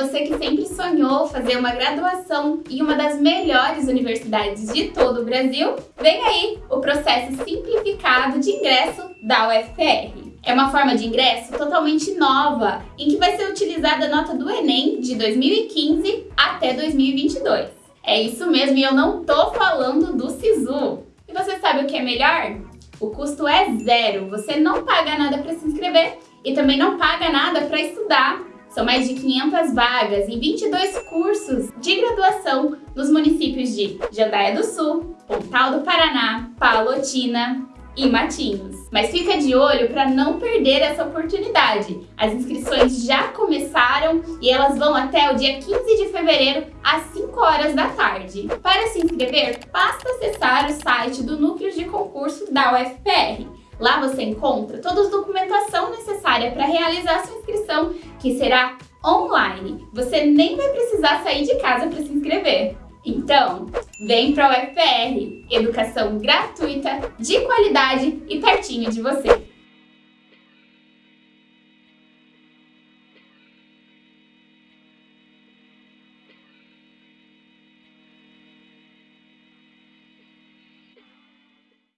você que sempre sonhou fazer uma graduação em uma das melhores universidades de todo o Brasil, vem aí o processo simplificado de ingresso da UFR. É uma forma de ingresso totalmente nova, em que vai ser utilizada a nota do Enem de 2015 até 2022. É isso mesmo, e eu não tô falando do SISU. E você sabe o que é melhor? O custo é zero, você não paga nada para se inscrever e também não paga nada para estudar. São mais de 500 vagas em 22 cursos de graduação nos municípios de Jandaia do Sul, Pontal do Paraná, Palotina e Matinhos. Mas fica de olho para não perder essa oportunidade. As inscrições já começaram e elas vão até o dia 15 de fevereiro às 5 horas da tarde. Para se inscrever, basta acessar o site do Núcleo de Concurso da UFPR Lá você encontra toda a documentação necessária para realizar sua inscrição, que será online. Você nem vai precisar sair de casa para se inscrever. Então, vem para o UFR, educação gratuita, de qualidade e pertinho de você.